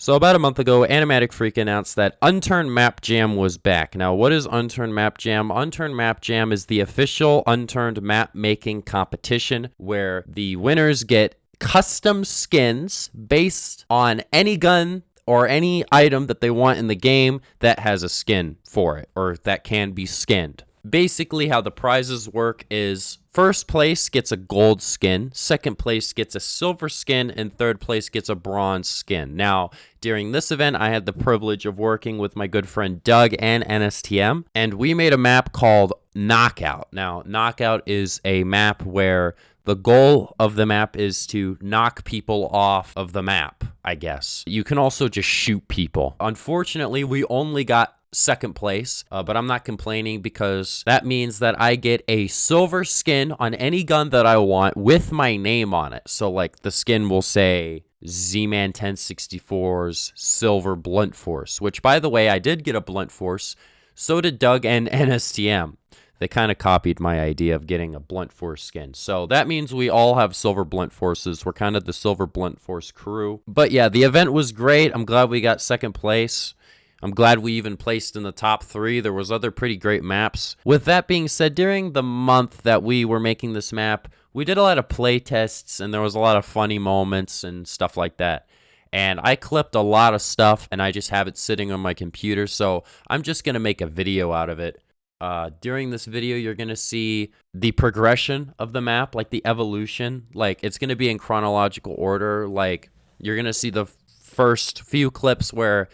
So about a month ago, Animatic Freak announced that Unturned Map Jam was back. Now, what is Unturned Map Jam? Unturned Map Jam is the official Unturned map making competition where the winners get custom skins based on any gun or any item that they want in the game that has a skin for it or that can be skinned. Basically, how the prizes work is first place gets a gold skin, second place gets a silver skin, and third place gets a bronze skin. Now, during this event, I had the privilege of working with my good friend Doug and NSTM, and we made a map called Knockout. Now, Knockout is a map where the goal of the map is to knock people off of the map, I guess. You can also just shoot people. Unfortunately, we only got second place, uh, but I'm not complaining because that means that I get a silver skin on any gun that I want with my name on it. So, like, the skin will say Z-Man 1064's Silver Blunt Force, which, by the way, I did get a Blunt Force. So did Doug and NSTM. They kind of copied my idea of getting a Blunt Force skin. So that means we all have Silver Blunt Forces. We're kind of the Silver Blunt Force crew. But yeah, the event was great. I'm glad we got second place. I'm glad we even placed in the top three. There was other pretty great maps. With that being said, during the month that we were making this map, we did a lot of play tests and there was a lot of funny moments and stuff like that. And I clipped a lot of stuff and I just have it sitting on my computer. So I'm just going to make a video out of it. Uh, during this video, you're going to see the progression of the map, like the evolution. Like it's going to be in chronological order. Like you're going to see the first few clips where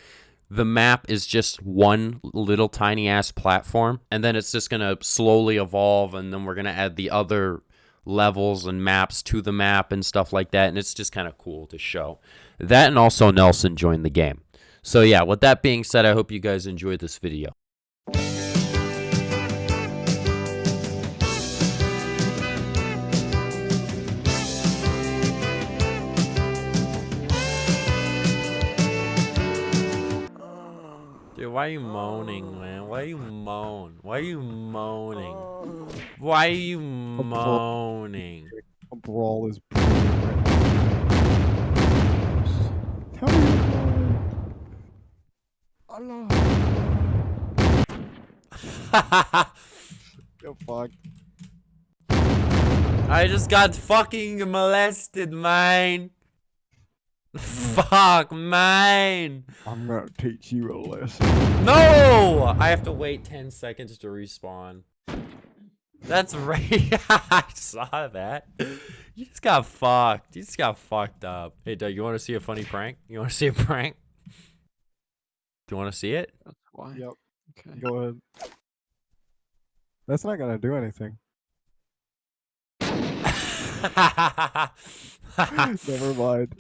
the map is just one little tiny ass platform and then it's just going to slowly evolve and then we're going to add the other levels and maps to the map and stuff like that and it's just kind of cool to show. That and also nelson joined the game. So yeah with that being said i hope you guys enjoyed this video why are you moaning, man? Why are you moan? Why are you moaning? Oh. Why are you moaning? A brawl is brewing right now. Tell me why. Allah. Yo, fuck. I just got fucking molested, man. Fuck, man. I'm gonna teach you a lesson. No! I have to wait 10 seconds to respawn. That's right. I saw that. You just got fucked. You just got fucked up. Hey, Doug, you want to see a funny prank? You want to see a prank? Do you want to see it? That's why. Yep. Okay. Go ahead. That's not gonna do anything. Never mind.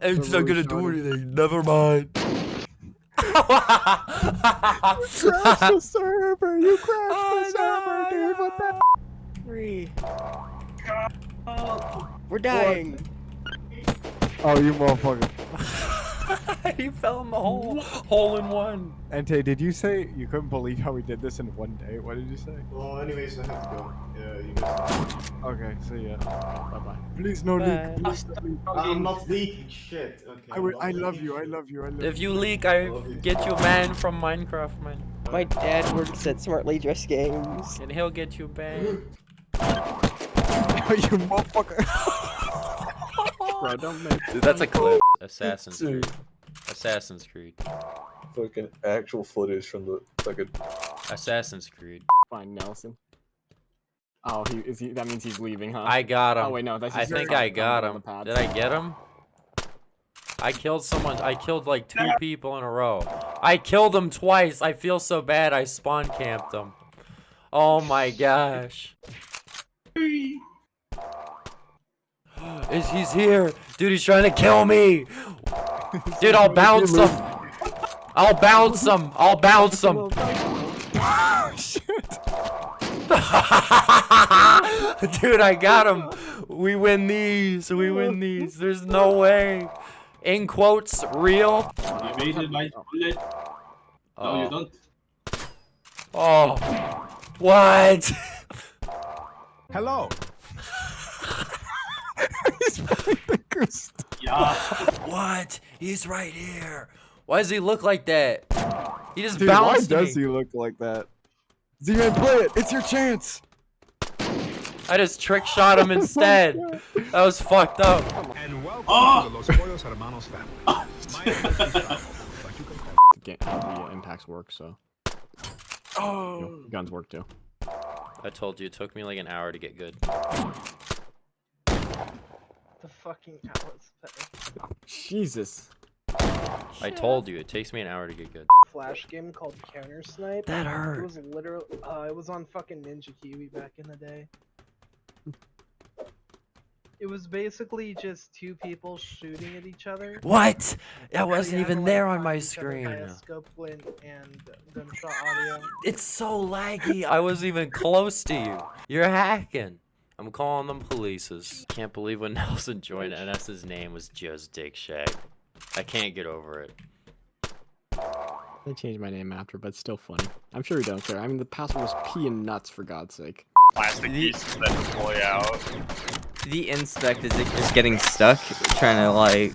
it's not not gonna do anything. Never mind. crashed the server. You crashed Oh, the server, dude. What the? Three. We're dying. Oh, you motherfucker. he fell in the hole. Hole in one. Ante, did you say you couldn't believe how we did this in one day? What did you say? Well, anyways, I have to go. Yeah, you guys. Okay, see ya. Bye bye. Please no Bye. leak. Please no leak. I'm not leaking shit. Okay. I, I'm will, I love you. I love you. I love If you. you leak, I get you banned from Minecraft, man. My dad works at Smartly Dressed Games. And he'll get you banned. you motherfucker. Bro, don't make Dude, that's a clip. Assassin's Dude. Creed. Assassin's Creed. fucking actual footage from the fucking. Assassin's Creed. find Nelson. Oh, he is he. That means he's leaving, huh? I got oh, him. Oh wait, no, that's I just think I got him. Did I get him? I killed someone. I killed like two people in a row. I killed him twice. I feel so bad. I spawn camped him. Oh my gosh. Is he's here? Dude, he's trying to kill me. Dude, I'll bounce him. I'll bounce him. I'll bounce him. Dude, I got him. We win these. We win these. There's no way. In quotes, real. Evaded my oh. bullet. No, you Oh. don't. Oh. What? Hello. He's playing the goose. Yeah. What? He's right here. Why does he look like that? He just Dude, why bounced does me. he look like that? Z-Man, play it. It's your chance. I just trick shot him instead. That was fucked up. And welcome Oh! to the Los Pollos Hermanos family. My name is Gustavo, but you can call The, ga- the uh, impacts work, so you Oh. know, guns work too. I told you it took me like an hour to get good. The fucking Alice Pay. Jesus. I told you it takes me an hour to get good. Flash game called Counter Snipe. That hurt. It was literally, uh, it was on fucking Ninja Kiwi back in the day. It was basically just two people shooting at each other. What? That wasn't had even like, there on my screen. via Scope win and audio. It's so laggy. I wasn't even close to you. You're hacking. I'm calling them polices. Can't believe when Nelson joined NS's name was just Dick Shag. I can't get over it. They changed my name after, but it's still funny. I'm sure you don't care. I mean, the password was pee and nuts for God's sake. plastic pieces that deploy out. The inspect is, is getting stuck, trying to like.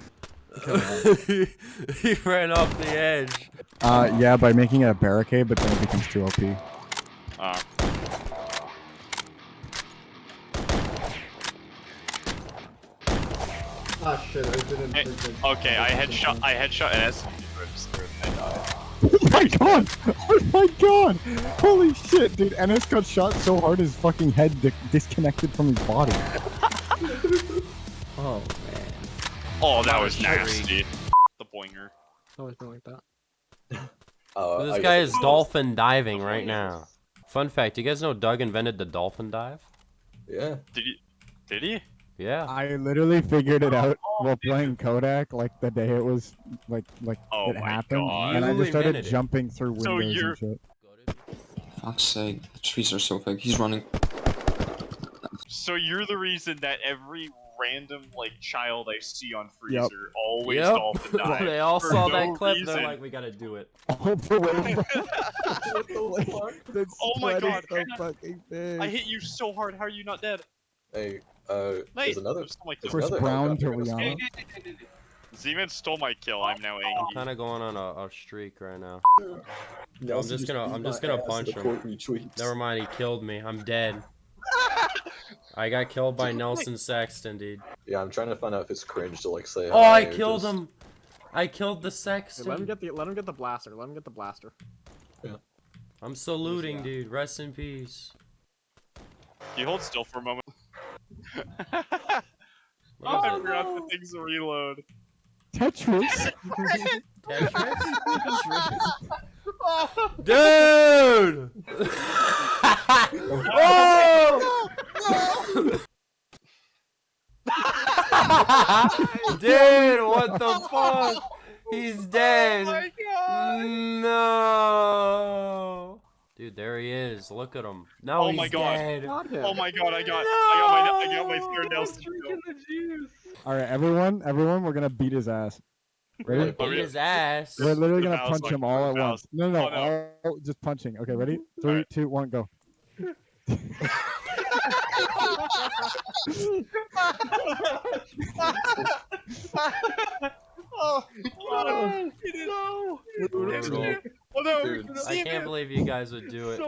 he ran off the edge. Uh, yeah, by making it a barricade, but then it becomes too OP. Ah shit, I didn't. Hey, okay, I headshot. I headshot NS. and I died. Oh my god! Oh my god! Holy shit, dude! NS got shot so hard his fucking head di- disconnected from his body. Oh man. Oh, that Not a was nasty. The boinger. Always been like that. Uh, this I guy guess is dolphin diving right now. Fun fact, you guys know Doug invented the dolphin dive? Yeah. Did he? Did he? Yeah. I literally figured it out oh, while playing Kodak, like the day it was, like, like Oh it happened, God. and I just started invented it. jumping through windows you're- and shit. Fuck's sake, the trees are so big. He's running. So you're the reason that every random like child I see on Freezer Yep. always Yep. dolphin dives. they all saw no that clip. reason. They're like, we gotta do it. All the way from- Oh my God, so man. I hit you so hard. How are you not dead? Hey, uh, Mate, there's another. you stole my. Chris Chris another Brown to helicopter gonna Rihanna. Z-Man stole my kill. I'm now angry. I'm kind of going on a, a streak right now. Nelson just gonna- I'm just gonna punch him. retweets. Never mind, he killed me. I'm dead. I got killed by Nelson Sexton, dude. Yeah, I'm trying to find out if it's cringe to like say. Oh, I killed just- him. I killed the Hey, let him Sexton. get the let him get the blaster. Let him get the blaster. Yeah. I'm saluting, dude. Rest in peace. Can you hold still for a moment? What is I it? forgot the oh, things to reload. Tetris. Dude! oh! Dude, what the fuck? He's oh dead. No. Dude, there he is. Look at him. No, Oh he's my God. dead. Oh my god, I got, I got my, I got my No! third Nelson Drinking kill. the juice. All right, everyone, everyone, we're gonna beat his ass. Ready? Beat his ass. We're literally The gonna mouse, punch like, him all at the once. No, no, Oh, no. all just punching. Okay, ready? Three, Alright. two, one, go. Oh, oh, he did. Brutal. Oh no, Dude. I can't believe you guys would do it.